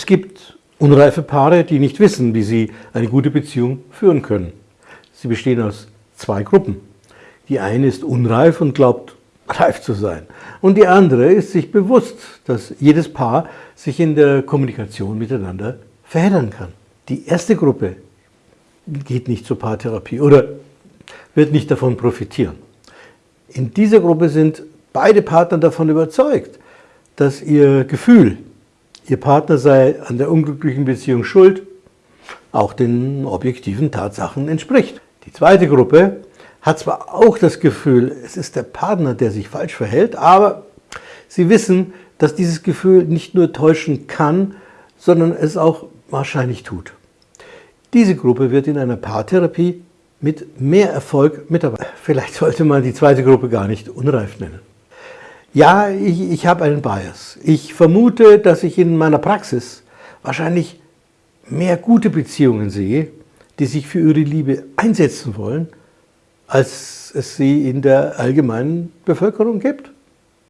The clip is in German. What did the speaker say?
Es gibt unreife Paare, die nicht wissen, wie sie eine gute Beziehung führen können. Sie bestehen aus zwei Gruppen. Die eine ist unreif und glaubt, reif zu sein. Und die andere ist sich bewusst, dass jedes Paar sich in der Kommunikation miteinander verheddern kann. Die erste Gruppe geht nicht zur Paartherapie oder wird nicht davon profitieren. In dieser Gruppe sind beide Partner davon überzeugt, dass ihr Gefühl, ihr Partner sei an der unglücklichen Beziehung schuld, auch den objektiven Tatsachen entspricht. Die zweite Gruppe hat zwar auch das Gefühl, es ist der Partner, der sich falsch verhält, aber sie wissen, dass dieses Gefühl nicht nur täuschen kann, sondern es auch wahrscheinlich tut. Diese Gruppe wird in einer Paartherapie mit mehr Erfolg mitarbeiten. Vielleicht sollte man die zweite Gruppe gar nicht unreif nennen. Ja, ich, ich habe einen Bias. Ich vermute, dass ich in meiner Praxis wahrscheinlich mehr gute Beziehungen sehe, die sich für ihre Liebe einsetzen wollen, als es sie in der allgemeinen Bevölkerung gibt.